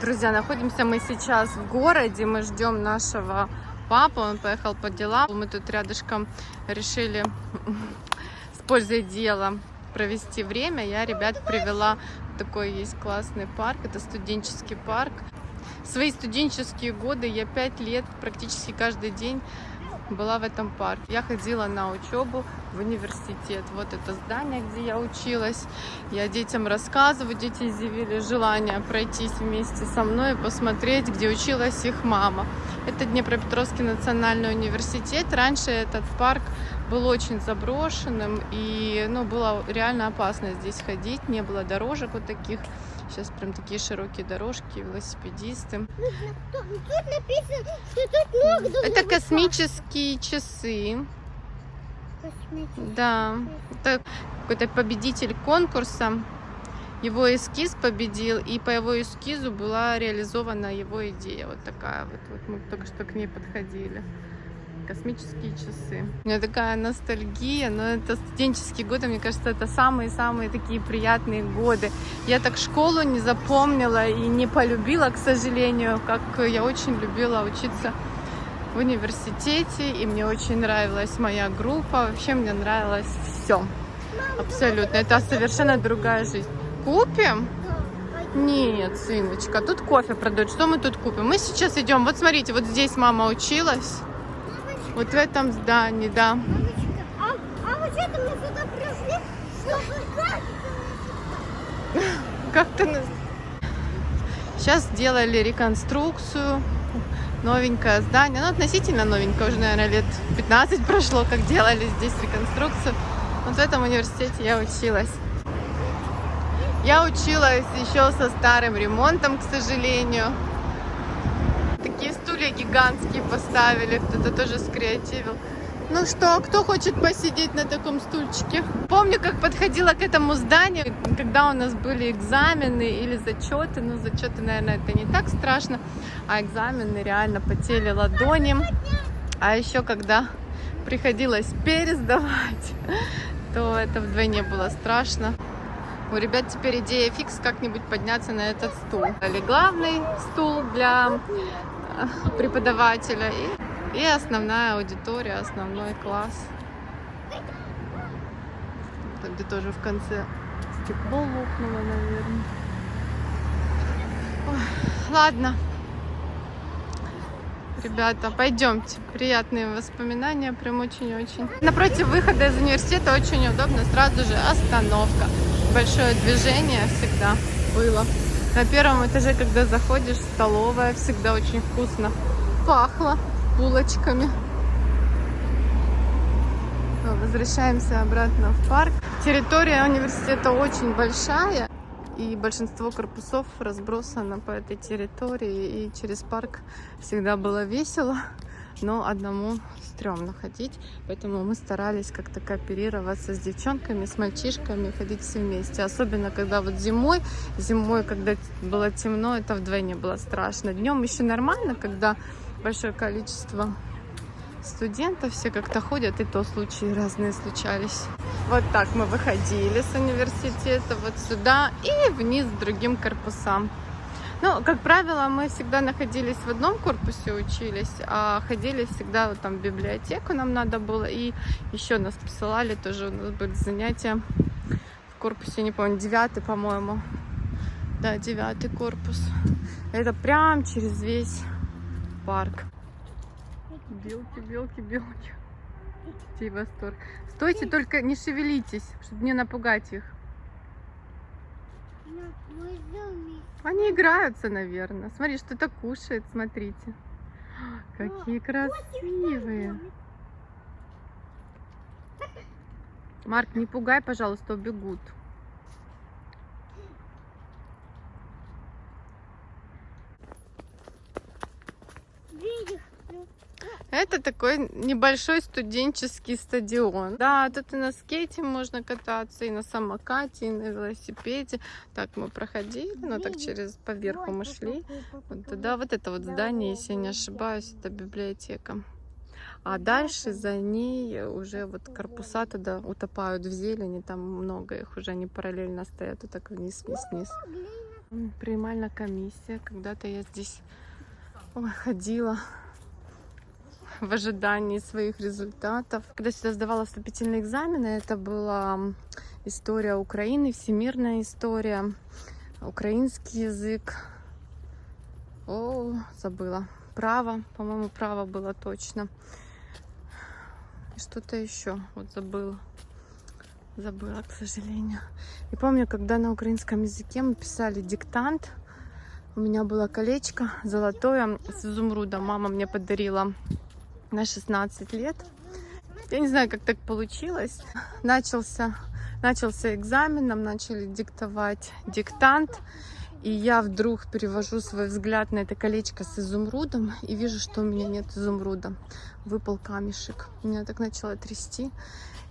Друзья, находимся мы сейчас в городе, мы ждем нашего папу, он поехал по делам. Мы тут рядышком решили с пользой дела провести время. Я ребят привела такой есть классный парк, это студенческий парк. Свои студенческие годы я пять лет практически каждый день была в этом парке. Я ходила на учебу в университет. Вот это здание, где я училась. Я детям рассказываю, дети изъявили желание пройтись вместе со мной и посмотреть, где училась их мама. Это Днепропетровский национальный университет. Раньше этот парк был очень заброшенным и ну, было реально опасно здесь ходить. Не было дорожек вот таких. Сейчас прям такие широкие дорожки, велосипедисты. Тут написано, что тут много Это космические часы. Косметики. Да, это какой-то победитель конкурса. Его эскиз победил, и по его эскизу была реализована его идея. Вот такая вот. Вот мы только что к ней подходили. Космические часы. У меня такая ностальгия, но это студенческие годы, мне кажется, это самые-самые такие приятные годы. Я так школу не запомнила и не полюбила, к сожалению, как я очень любила учиться в университете, и мне очень нравилась моя группа, вообще мне нравилось все. Абсолютно. Это совершенно другая жизнь. Купим? Нет, сыночка, тут кофе продают. Что мы тут купим? Мы сейчас идем. Вот смотрите, вот здесь мама училась. Вот в этом здании, да. Мамочка, а, а вот это мы сюда пришли, чтобы как? Как-то нас... Сейчас сделали реконструкцию. Новенькое здание. Ну, относительно новенькое. Уже, наверное, лет 15 прошло, как делали здесь реконструкцию. Вот в этом университете я училась. Я училась еще со старым ремонтом, к сожалению. Стулья гигантские поставили. Кто-то тоже скреативил. Ну что, кто хочет посидеть на таком стульчике? Помню, как подходила к этому зданию, когда у нас были экзамены или зачеты. Ну, зачеты, наверное, это не так страшно, а экзамены реально потели ладони. А еще, когда приходилось пересдавать, то это вдвойне было страшно. У ребят теперь идея фикс как-нибудь подняться на этот стул. Или главный стул для преподавателя и, и основная аудитория, основной класс. Там, где тоже в конце стекло лопнуло, наверное. Ой, ладно. Ребята, пойдемте. Приятные воспоминания, прям очень-очень. Напротив выхода из университета очень удобно, сразу же остановка. Большое движение всегда было. На первом этаже, когда заходишь, столовая всегда очень вкусно пахло булочками. Возвращаемся обратно в парк. Территория университета очень большая. И большинство корпусов разбросано по этой территории. И через парк всегда было весело, но одному стрёмно ходить. Поэтому мы старались как-то кооперироваться с девчонками, с мальчишками, ходить все вместе. Особенно, когда вот зимой, зимой, когда было темно, это вдвойне было страшно. Днем еще нормально, когда большое количество студентов, все как-то ходят, и то случаи разные случались. Вот так мы выходили с университета вот сюда и вниз к другим корпусам. Ну, как правило, мы всегда находились в одном корпусе, учились, а ходили всегда вот там в библиотеку нам надо было, и еще нас посылали, тоже у нас были занятия в корпусе, не помню, девятый, по-моему. Да, девятый корпус. Это прям через весь парк. Белки, белки, белки. Детей восторг. Стойте, только не шевелитесь, чтобы не напугать их. Ну, мы. Они играются, наверное. Смотри, что-то кушает, смотрите. Какие красивые. Марк, не пугай, пожалуйста, убегут. Видишь? Это такой небольшой студенческий стадион. Да, тут и на скейте можно кататься, и на самокате, и на велосипеде. Так мы проходили, ну так через поверху мы шли. Вот туда, вот это вот здание, если я не ошибаюсь, это библиотека. А дальше за ней уже вот корпуса туда утопают в зелени, там много их уже, они параллельно стоят, вот так вниз, вниз, вниз. Принимальная комиссия. Когда-то я здесь ой, ходила в ожидании своих результатов. Когда сюда сдавала вступительные экзамены, это была история Украины, всемирная история, украинский язык. О, забыла. Право, по-моему, право было точно. И что-то еще, вот забыла. Забыла, к сожалению. И помню, когда на украинском языке мы писали диктант, у меня было колечко золотое с изумрудом. Мама мне подарила на 16 лет. Я не знаю, как так получилось. Начался, начался экзамен, нам начали диктовать диктант. И я вдруг перевожу свой взгляд на это колечко с изумрудом и вижу, что у меня нет изумруда. Выпал камешек. Меня так начало трясти.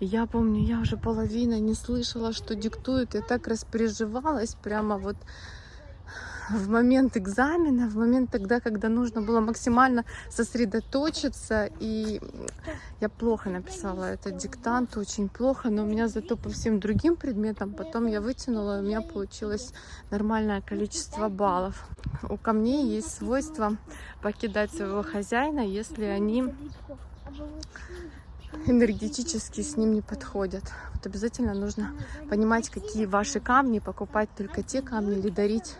Я помню, я уже половина не слышала, что диктуют. Я так распереживалась прямо вот в момент экзамена, в момент тогда, когда нужно было максимально сосредоточиться. И я плохо написала этот диктант, очень плохо, но у меня зато по всем другим предметам потом я вытянула, и у меня получилось нормальное количество баллов. У камней есть свойство покидать своего хозяина, если они энергетически с ним не подходят. Вот обязательно нужно понимать, какие ваши камни, покупать только те камни или дарить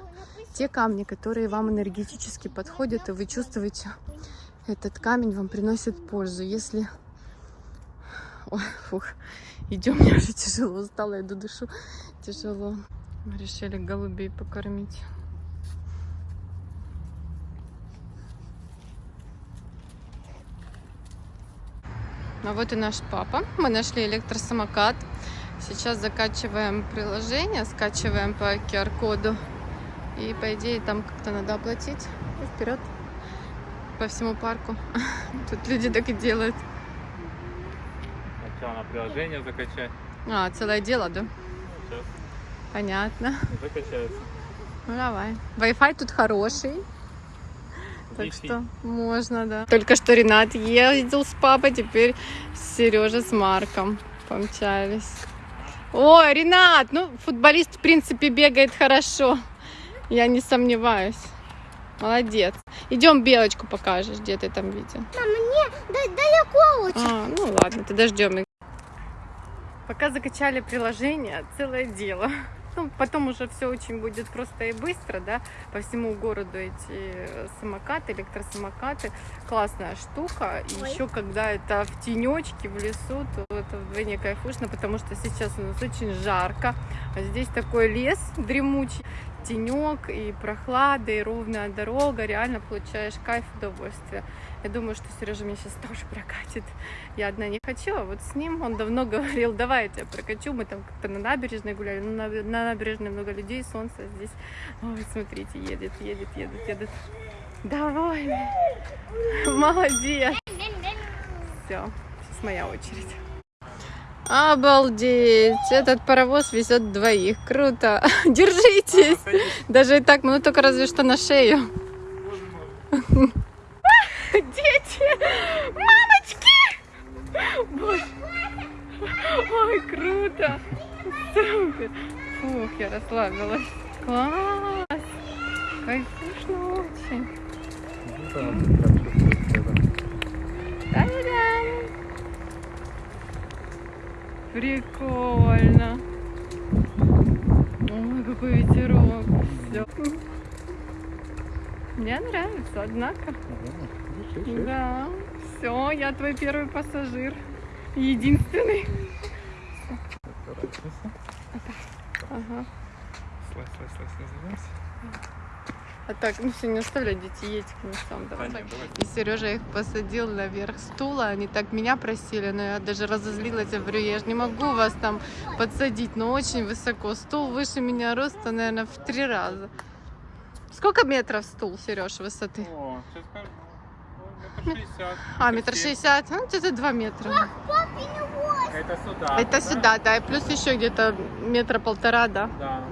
те камни, которые вам энергетически подходят, и вы чувствуете, этот камень вам приносит пользу. Если... Ой, фух, идем, мне уже тяжело, устала, иду дышу, тяжело. Мы решили голубей покормить. А вот и наш папа. Мы нашли электросамокат. Сейчас закачиваем приложение, скачиваем по QR-коду. И по идее там как-то надо оплатить. И вперед по всему парку. Тут люди так и делают. Сначала на приложение закачать. А, целое дело, да? Сейчас Понятно. закачается. Ну давай. Wi-Fi тут хороший. Так что можно, да. Только что Ренат ездил с папой, теперь Сережа с Марком помчались. Ой, Ренат, ну футболист в принципе бегает хорошо. Я не сомневаюсь. Молодец. Идем белочку покажешь, где ты там видел. Мама, мне да- далеко очень. А, ну ладно, тогда ждем. Пока закачали приложение, целое дело. Ну, потом уже все очень будет просто и быстро, да, по всему городу эти самокаты, электросамокаты. Классная штука. И Ой. еще когда это в тенечке, в лесу, то это вдвойне кайфушно, потому что сейчас у нас очень жарко. А здесь такой лес дремучий, тенек и прохлада, и ровная дорога. Реально получаешь кайф, удовольствие. Я думаю, что Сережа меня сейчас тоже прокатит. Я одна не хочу, а вот с ним он давно говорил, давай я тебя прокачу. Мы там как-то на набережной гуляли. Ну, на, на набережной много людей, солнце здесь. Ой, смотрите, едет, едет, едет, едет. Довольный. Молодец. Все, сейчас моя очередь. Обалдеть! Этот паровоз везет двоих. Круто! Держитесь! Даже и так, ну только разве что на шею. Дети! Мамочки! Боже. Ой, круто! Супер! Фух, я расслабилась. Класс! Кайфушно очень. Та-дам! Прикольно. Ой, какой ветерок. Все. Мне нравится, однако. Да. Все, я твой первый пассажир. Единственный. Ага. Слазь, слазь, слазь, называйся. А так, ну все, не оставляй детей, едь к сам. Да Давай. нет, давай. И Сережа их посадил наверх стула. Они так меня просили, но я даже разозлилась. Я говорю, я же не могу вас там подсадить, но очень высоко. Стул выше меня роста, наверное, в три раза. Сколько метров стул, Сереж, высоты? О, сейчас скажу. Метр шестьдесят. А, метр шестьдесят? Ну, где-то два метра. Это сюда. Это сюда, да, и плюс еще где-то метра полтора, да. Да.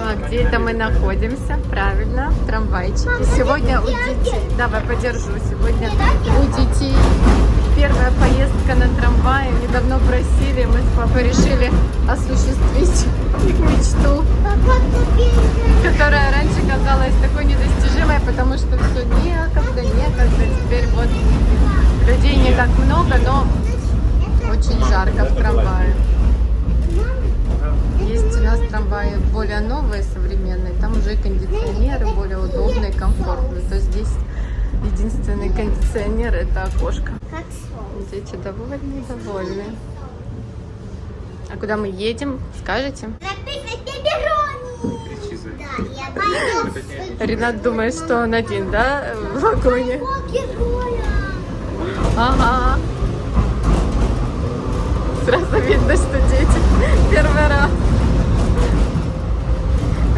А где это мы находимся? Правильно, в трамвайчике. Сегодня у детей... Давай, подержу. Сегодня у детей первая поездка на трамвае. Они давно просили, мы с папой решили осуществить мечту, которая раньше казалась такой недостижимой, потому что все некогда, некогда. Теперь вот людей не так много, но очень жарко в трамвае. Есть у нас трамваи более новые, современные. Там уже и кондиционеры более удобные, комфортные. То есть здесь единственный кондиционер это окошко. Дети довольны, довольны. А куда мы едем, скажете? Ренат думает, что он один, да, в вагоне? Ага. Сразу видно, что дети первый раз.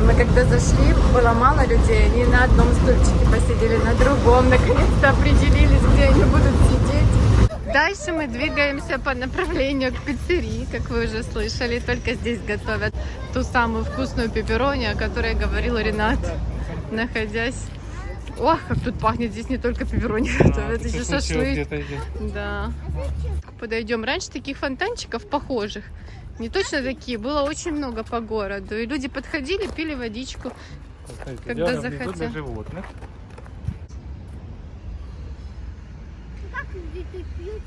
Мы когда зашли, было мало людей, они на одном стульчике посидели, на другом. Наконец-то определились, где они будут сидеть. Дальше мы двигаемся по направлению к пиццерии, как вы уже слышали. Только здесь готовят ту самую вкусную пепперони, о которой говорил Ренат, находясь... Ох, как тут пахнет, здесь не только пепперони готовят, еще шашлык. Да. Подойдем. Раньше таких фонтанчиков похожих, не точно такие, было очень много по городу. И люди подходили, пили водичку. Когда захотел. для животных. Как дети пьют?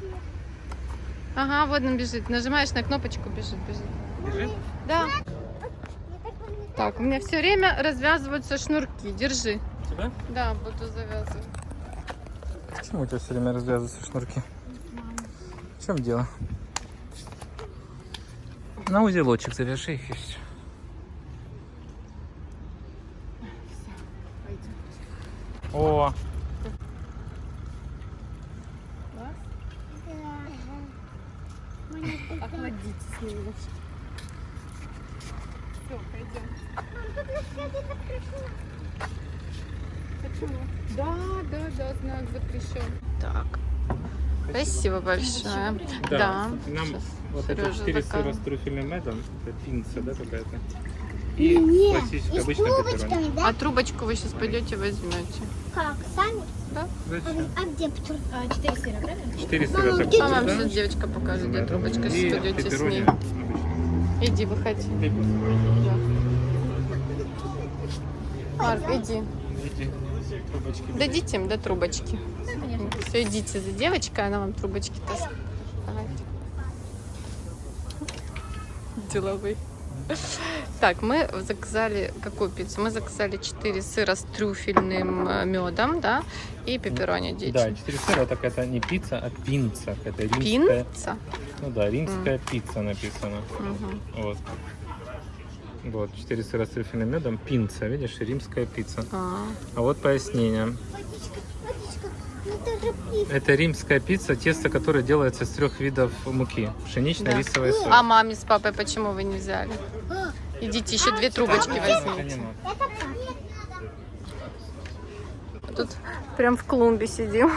Ага, вот он бежит. Нажимаешь на кнопочку, бежит, бежит. Бежит? Да. Так, у меня все время развязываются шнурки. Держи. Тебя? Да, буду завязывать. Почему у тебя все время развязываются шнурки? В чем дело? На узелочек завяжи их и все. О, Охладитесь немножко. Все, пойдем. Почему? Да, да, да, знак запрещен. Так. Спасибо большое. Да. Нам Щас вот это Серёжа 4 сыра с трюфельным медом, это пинца, да, какая-то? И Не, классическая и с обычная пепперони. трубочками, А да? трубочку вы сейчас пойдете возьмете. Как? Сами? Зачем? А где трубочка? Четыре сыра, правильно? 4 сыра Мама, где А вам да? сейчас девочка покажет, где трубочка. И Сейчас пойдете с ней. обычная. Иди, выходи. Да. Марк, иди. Эти трубочки. Дадите им, да, трубочки. Все, идите за девочкой, она вам трубочки даст. Давайте. Так, мы заказали какую пиццу? Мы заказали 4 сыра с трюфельным медом, да, и пепперони дети. Да, 4 сыра, так это не пицца, а пинца. Это римская. Пинца? Ну да, римская пицца написано. Мгм. Вот. Вот, 4 сыра с трюфельным медом, пинца, видишь, римская пицца. А, А вот пояснение. Водичка, водичка. Это римская пицца, тесто которое делается из трех видов муки. Пшеничная, Да. рисовая, соль. а маме с папой почему вы не взяли? Идите, еще две трубочки возьмите. Тут прям в клумбе сидим.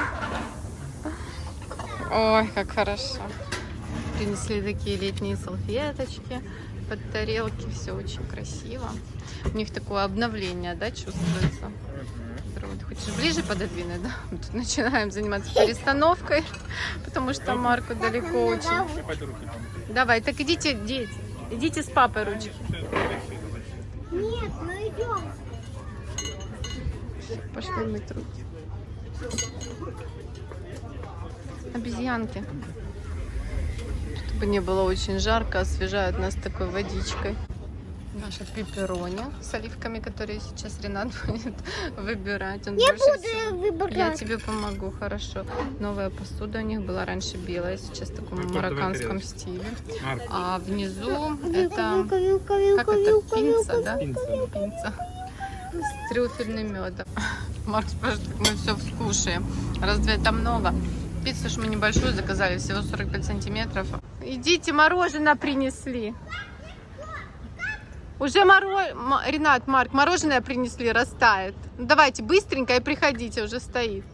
Ой, как хорошо. Принесли такие летние салфеточки под тарелки. Все очень красиво. У них такое обновление, да, чувствуется. Ты хочешь ближе пододвинуть, да? Мы тут начинаем заниматься перестановкой, потому что Марку далеко очень. Давай, так идите, дети. Идите с папой ручки. Нет, мы идем. Пошли мыть руки. Обезьянки. Чтобы не было очень жарко, освежают нас такой водичкой. Наша пепперони с оливками, которые сейчас Ренат будет выбирать. Он Я буду всего- выбирать. Я тебе помогу, хорошо. Новая посуда у них была раньше белая, сейчас в таком Какой марокканском стиле. Марк, А внизу это вилка, вилка, вилка, как это пинца, вилка. да? пинца. Пинца с трюфельным медом. Марк спрашивает, как мы все вскушаем. Разве это много? Пиццу ж мы небольшую заказали, всего 45 сантиметров. Идите, мороженое принесли. Уже мороженое, Ренат, Марк, мороженое принесли, растает. Ну, давайте быстренько и приходите, уже стоит.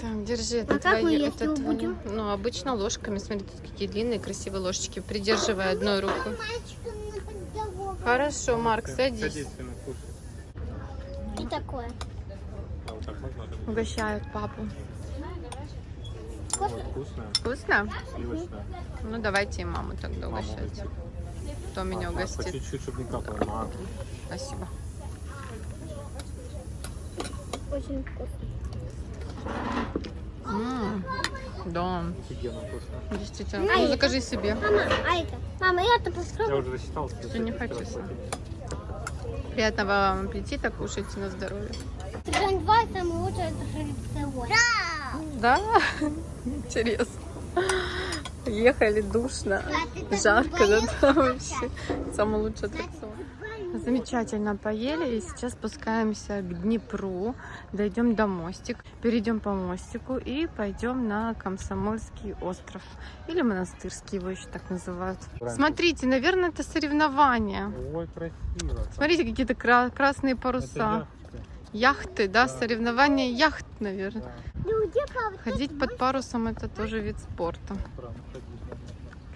Так, держи, это А как мы твои- это твои. будем? Ну, обычно ложками. Смотри, тут какие длинные, красивые ложечки. Придерживай одной рукой. Хорошо, Марк, садись. Садись. И такое. А да? Угощают папу. Вот, вкусная, Вкусно? сливочная. Ну, давайте и маму тогда Мама угощать. угостит. Кто меня А, По угостит? чуть-чуть, чтобы не капало. Мам. Спасибо. Очень вкусно. М, Да, Офигенно вкусно. действительно. А Ну, это? закажи себе. Мама, а это? Мама, Я попробую. уже рассчитал. Ты не хочу сам. Приятного вам аппетита, кушайте на здоровье. Сезон 2 самый лучший это шрифтовой. Да! Да, интересно. Ехали душно, так жарко, да, вообще. Самый лучший аттракцион. Замечательно поели и сейчас спускаемся к Днепру, дойдем до мостик, перейдем по мостику и пойдем на Комсомольский остров. Или Монастырский его еще так называют. Смотрите, наверное, это соревнования. Ой, красиво. Смотрите, какие-то кра- красные паруса. яхты. Яхты, да, соревнования яхт, наверное. Да? Ходить под парусом это тоже вид спорта.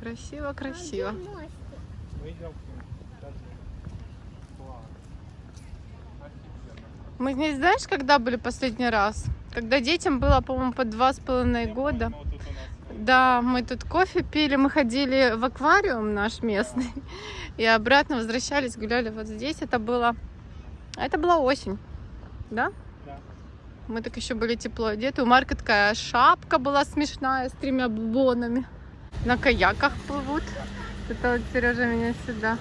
Красиво, красиво. Мы идем к ним. Сейчас. Класс. Офигенно. Мы здесь, знаешь, когда были последний раз? Когда детям было, по-моему, по два с половиной года. Да, мы тут кофе пили, мы ходили в аквариум наш местный. И обратно возвращались, гуляли вот здесь. Это было... Это была осень, да? Да. Мы так еще были тепло одеты. У Марка такая шапка была смешная с тремя бубонами. На каяках плывут. Это вот Сережа меня сюда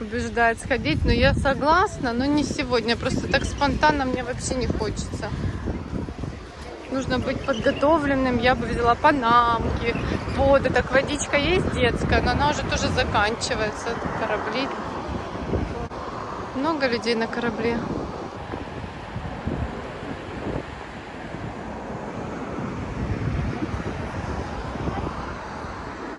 убеждает сходить. Но я согласна, но не сегодня. Просто так спонтанно мне вообще не хочется. Нужно быть подготовленным. Я бы взяла панамки, воды. Так водичка есть детская, но она уже тоже заканчивается. Корабли. Много людей на корабле.